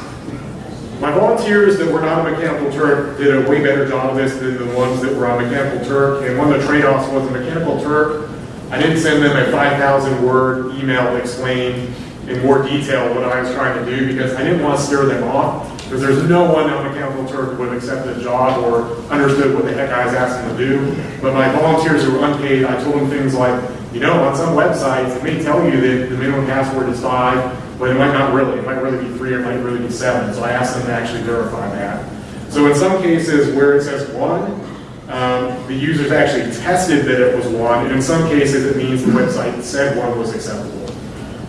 My volunteers that were not on Mechanical Turk did a way better job of this than the ones that were on Mechanical Turk. And one of the trade-offs was the Mechanical Turk. I didn't send them a 5,000 word email explained in more detail what I was trying to do because I didn't want to scare them off. Because there's no one on Mechanical Turk who would have accepted a job or understood what the heck I was asking them to do. But my volunteers who were unpaid, I told them things like, you know, on some websites, it may tell you that the minimum password is five, but it might not really. It might really be three or it might really be seven. So I asked them to actually verify that. So in some cases where it says one, um, the users actually tested that it was one, and in some cases it means the website said one was acceptable.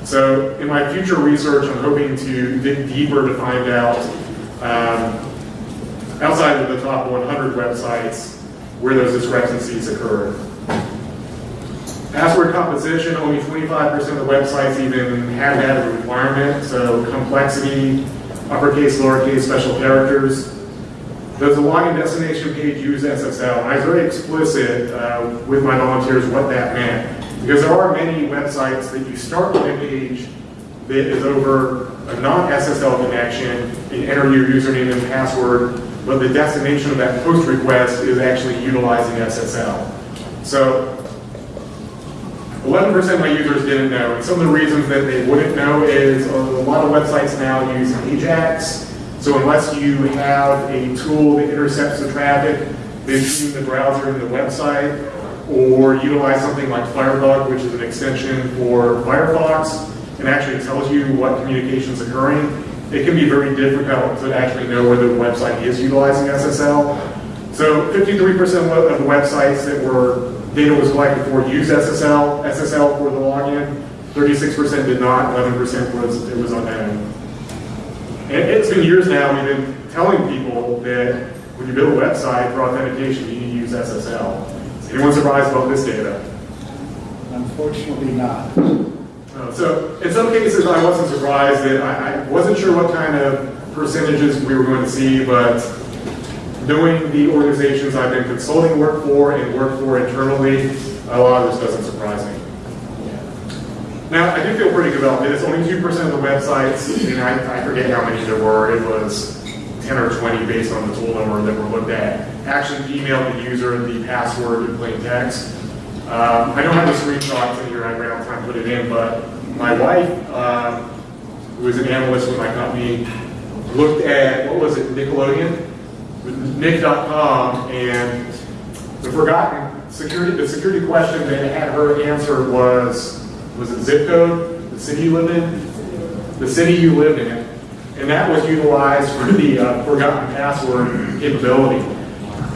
So in my future research, I'm hoping to dig deeper to find out, um, outside of the top 100 websites, where those discrepancies occurred. Password composition, only 25% of the websites even had that requirement, so complexity, uppercase, lowercase, special characters. Does the login destination page use SSL? I was very explicit uh, with my volunteers what that meant. Because there are many websites that you start with a page that is over a non-SSL connection and enter your username and password, but the destination of that post request is actually utilizing SSL. So 11% of my users didn't know. And some of the reasons that they wouldn't know is a lot of websites now use Ajax. So unless you have a tool that intercepts the traffic between the browser and the website, or utilize something like Firebug, which is an extension for Firefox, and actually tells you what communication is occurring, it can be very difficult to actually know whether the website is utilizing SSL. So 53% of the websites that were, data was collected for used SSL, SSL for the login, 36% did not, 11% was, it was unknown. And it's been years now, we've been telling people that when you build a website for authentication, you need to use SSL. Is anyone surprised about this data? Unfortunately not. Uh, So in some cases, I wasn't surprised that I, I wasn't sure what kind of percentages we were going to see, but knowing the organizations I've been consulting work for and work for internally, a lot of this doesn't surprise me. Now, I do feel pretty good about this. Only 2% of the websites, and I, I forget how many there were, it was 10 or 20 based on the tool number that were looked at, actually emailed the user the password in plain text. Um, I don't have the screenshots in here, I ran out of time to put it in, but my wife, um, who is an analyst with my company, looked at, what was it, Nickelodeon? Nick.com, and the forgotten security, the security question that had her answer was, was it zip code, the city you lived in? The city you lived in, and that was utilized for the uh, forgotten password capability.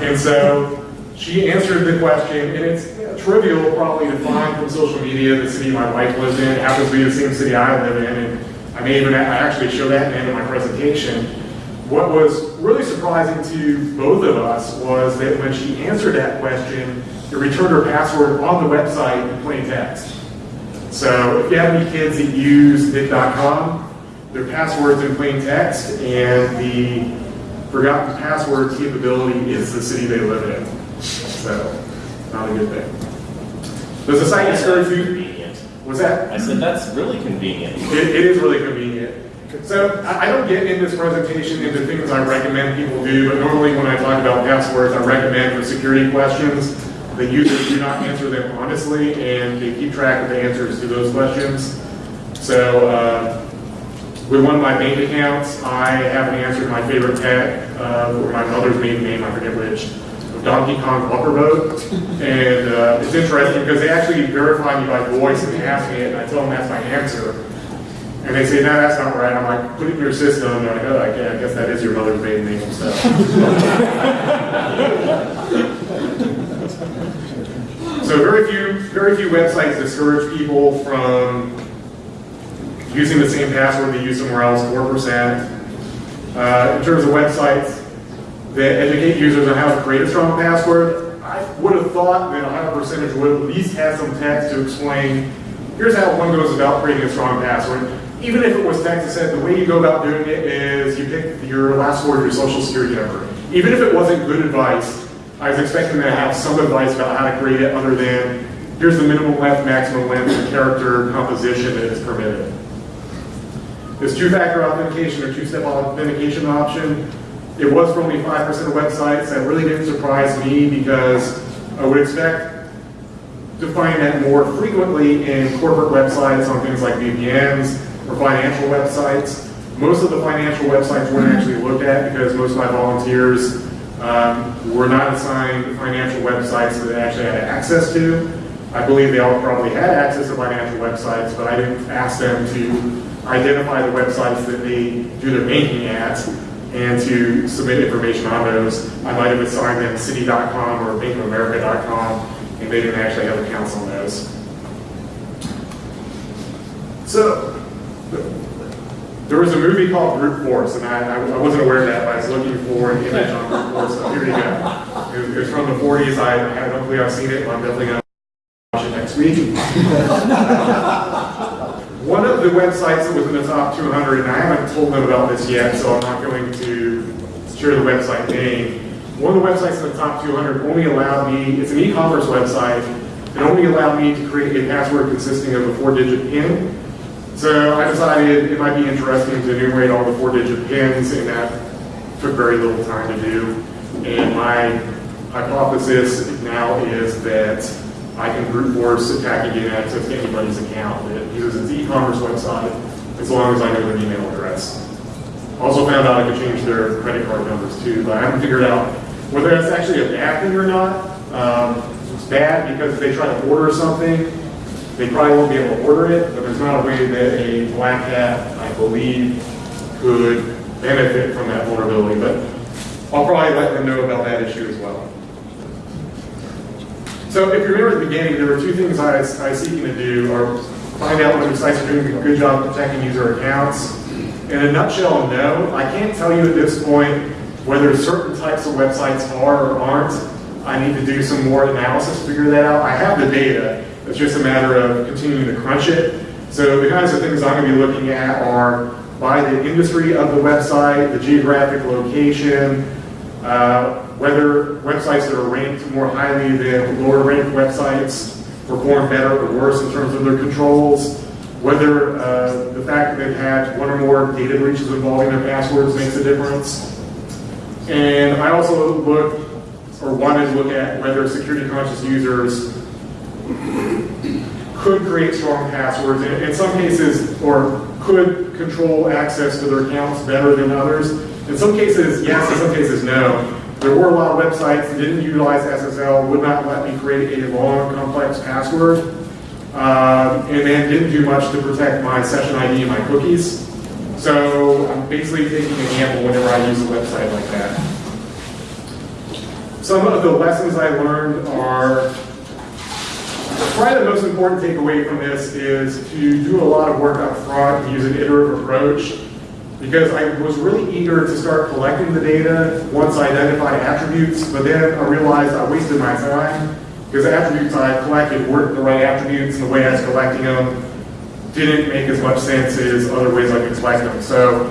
And so she answered the question, and it's trivial probably to find from social media the city my wife lives in, It happens to be the same city I live in, and I may even, I actually show that in the end of my presentation. What was really surprising to both of us was that when she answered that question, it returned her password on the website in plain text. So if you have any kids that use Nick.com, their password's in plain text, and the forgotten password capability is the city they live in. So, not a good thing. Does the site discourage you? Convenient. What's that? I said, that's really convenient. It, it is really convenient. So I, I don't get in this presentation into things I recommend people do, but normally when I talk about passwords, I recommend for security questions, the users do not answer them honestly, and they keep track of the answers to those questions. So, uh, with one of my bank accounts, I haven't answered my favorite pet, uh, or my mother's maiden name, I forget which, Donkey Kong Upper Boat. And uh, it's interesting because they actually verify me by voice and they ask me it, and I tell them that's my answer. And they say, no, that's not right. I'm like, put it in your system. And they're like, oh, I guess that is your mother's maiden name, so. <laughs> So very few, very few websites discourage people from using the same password they use somewhere else, four percent. Uh, in terms of websites that educate users on how to create a strong password, I would have thought that a higher percentage would at least have some text to explain, here's how one goes about creating a strong password. Even if it was text that said the way you go about doing it is you pick your last word of your social security number. Even if it wasn't good advice, I was expecting to have some advice about how to create it other than here's the minimum length, maximum length, and character composition that is permitted. This two-factor authentication or two-step authentication option, it was for only 5% of websites. That really didn't surprise me because I would expect to find that more frequently in corporate websites on things like VPNs or financial websites. Most of the financial websites weren't actually looked at because most of my volunteers um, were not assigned financial websites that they actually had access to. I believe they all probably had access to financial websites, but I didn't ask them to identify the websites that they do their banking at and to submit information on those. I might have assigned them citi.com or bankofamerica.com, and they didn't actually have accounts on those. So, there was a movie called Brute Force, and I, I wasn't aware of that, but I was looking for an image on Brute Force, so here you go. It it was from the 40s, I no clue I've seen it, but I'm definitely going to watch it next week. <laughs> One of the websites that was in the top 200, and I haven't told them about this yet, so I'm not going to share the website name. One of the websites in the top 200 only allowed me, it's an e-commerce website, it only allowed me to create a password consisting of a four-digit PIN. So I decided it might be interesting to enumerate all the four-digit pins, and that took very little time to do. And my hypothesis now is that I can brute force attack and get access to anybody's account that uses its e-commerce website, as long as I know their email address. Also found out I could change their credit card numbers too, but I haven't figured out whether that's actually a bad thing or not. Um, it's bad because if they try to order something, they probably won't be able to order it, but there's not a way that a black hat, I believe, could benefit from that vulnerability, but I'll probably let them know about that issue as well. So if you remember at the beginning, there were two things I was, I was seeking to do, or find out whether sites are doing a good job protecting user accounts. In a nutshell, no. I can't tell you at this point whether certain types of websites are or aren't. I need to do some more analysis to figure that out. I have the data. It's just a matter of continuing to crunch it. So the kinds of things I'm going to be looking at are by the industry of the website, the geographic location, uh, whether websites that are ranked more highly than lower ranked websites perform better or worse in terms of their controls, whether uh, the fact that they've had one or more data breaches involving their passwords makes a difference. And I also look, or wanted to look at whether security conscious users could create strong passwords, in, some cases, or could control access to their accounts better than others. In some cases, yes, in some cases, no. There were a lot of websites that didn't utilize SSL, would not let me create a long, complex password, um, and then didn't do much to protect my session ID and my cookies. So I'm basically taking a gamble whenever I use a website like that. Some of the lessons I learned are Probably the most important takeaway from this is to do a lot of work up front and use an iterative approach because I was really eager to start collecting the data once I identified attributes, but then I realized I wasted my time because the attributes I collected weren't the right attributes and the way I was collecting them didn't make as much sense as other ways I could collect them. So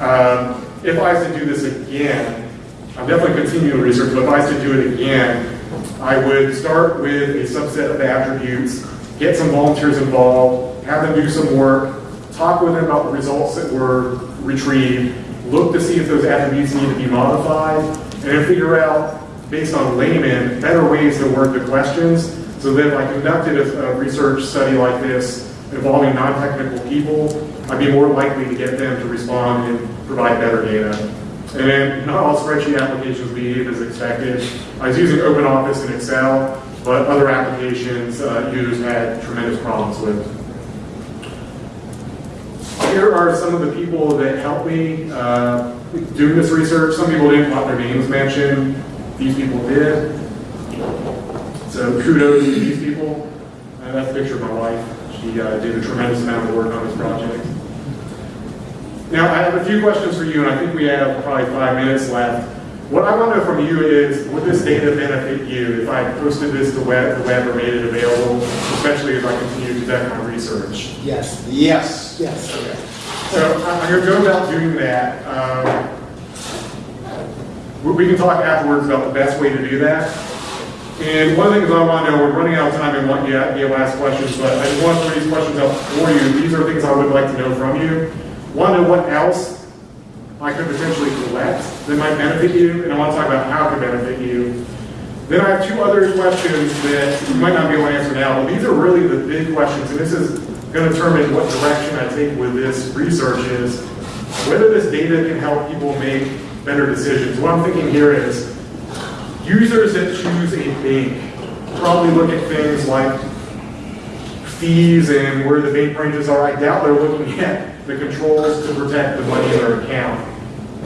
um, if I was to do this again, I'm definitely continuing research, but if I was to do it again, I would start with a subset of attributes, get some volunteers involved, have them do some work, talk with them about the results that were retrieved, look to see if those attributes need to be modified, and then figure out, based on layman, better ways to word the questions, so that if I conducted a, a research study like this involving non-technical people, I'd be more likely to get them to respond and provide better data. And not all spreadsheet applications behave as expected. I was using OpenOffice and Excel, but other applications uh, users had tremendous problems with. Here are some of the people that helped me uh, doing this research. Some people didn't want their names mentioned. These people did. So kudos to these people. And that's a picture of my wife. She uh, did a tremendous amount of work on this project. Now, I have a few questions for you, and I think we have probably five minutes left. What I want to know from you is, would this data benefit you if I posted this to web, the web or made it available, especially as I continue to conduct my research? Yes, Yes. yes. Okay. So I- I'm going to go about doing that. Um, we- we can talk afterwards about the best way to do that. And one of the things I want to know, we're running out of time and want you to be able to ask questions, but I just want to throw these questions out for you. These are things I would like to know from you. To what else I could potentially collect that might benefit you, and I want to talk about how it could benefit you. Then I have two other questions that you might not be able to answer now, but these are really the big questions, and this is going to determine what direction I take with this research is whether this data can help people make better decisions. What I'm thinking here is users that choose a bank probably look at things like fees and where the bank branches are. I doubt they're looking <laughs> at the controls to protect the money in their account.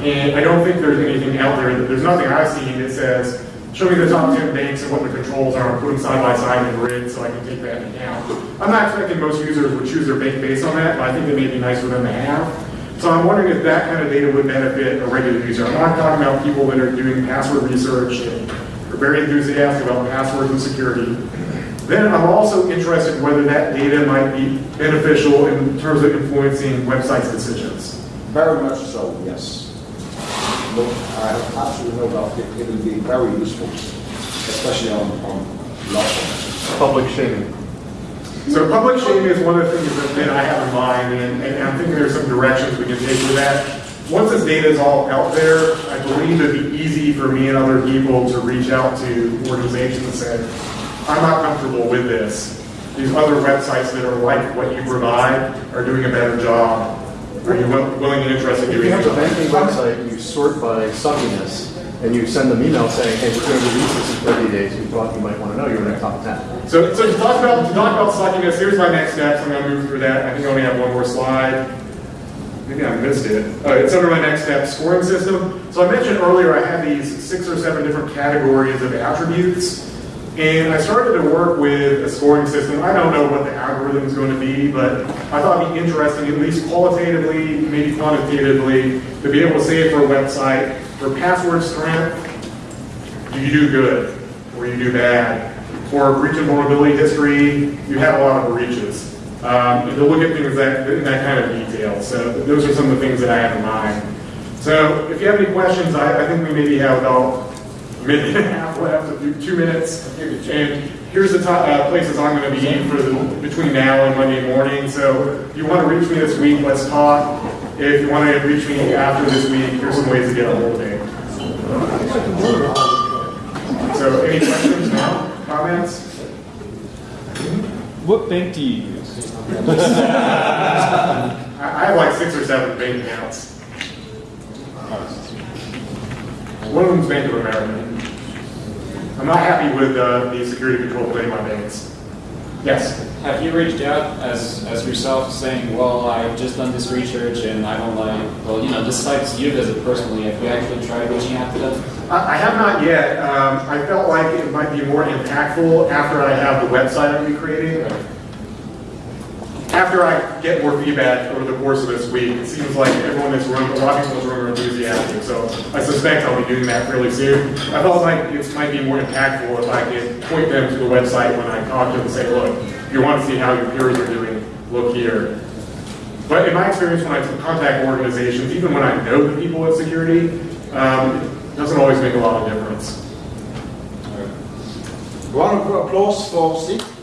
And I don't think there's anything out there, there's nothing I've seen that says, show me the top 10 banks and what the controls are, and put them side by side in the grid so I can take that into account. I'm not expecting most users would choose their bank based on that, but I think it may be nice for them to have. So I'm wondering if that kind of data would benefit a regular user. I'm not talking about people that are doing password research and are very enthusiastic about passwords and security. Then I'm also interested in whether that data might be beneficial in terms of influencing websites' decisions. Very much so, yes. Look, I have absolutely no doubt it it will be very useful, especially on, on law firms. Public shaming. So public shaming is one of the things that, that I have in mind, and, and I'm thinking there's some directions we can take with that. Once this data is all out there, I believe it'd be easy for me and other people to reach out to organizations and say, I'm not comfortable with this. These other websites that are like what you provide are doing a better job. Are you willing and interested in If doing you have a banking website, and you sort by suckiness, and you send them email saying, hey, we're going to release this in 30 days, we thought you might want to know, you're in the top 10. So, so to talk about to talk about suckiness, here's my next steps. I'm going to move through that. I think I only have one more slide. maybe I missed it. Uh, it's under my next step scoring system. So I mentioned earlier I had these six or seven different categories of attributes. And I started to work with a scoring system. I don't know what the algorithm is going to be, but I thought it'd be interesting, at least qualitatively, maybe quantitatively, to be able to say for a website, for password strength, do you do good or you do bad? For breach and vulnerability history, you have a lot of breaches. Um, and to look at things that, in that kind of detail. So those are some of the things that I have in mind. So if you have any questions, I, I think we maybe have about minute and a half left, a few- two minutes. And here's the top, uh, places I'm going to be for the, between now and Monday morning. So if you want to reach me this week, let's talk. If you want to reach me after this week, here's some ways to get a hold of me. So any questions now, comments? What bank do you use? <laughs> I, I have like six or seven bank accounts. One of them's Bank of America. I'm not happy with uh, the security control of my banks. Yes. Have you reached out as, as yourself saying, well, I've just done this research and I don't like, well, you know, this site's you visit personally. Have you actually tried reaching out to them? I I have not yet. Um, I felt like it might be more impactful after I have the website I'm creating. After I get more feedback over the course of this week, it seems like everyone this room, a lot of are enthusiastic, so I suspect I'll be doing that fairly soon. I felt like it might be more impactful if I could point them to the website when I talk to them and say, look, if you want to see how your peers are doing, look here. But in my experience, when I contact organizations, even when I know the people at security, um, it doesn't always make a lot of difference. Round applause for Steve.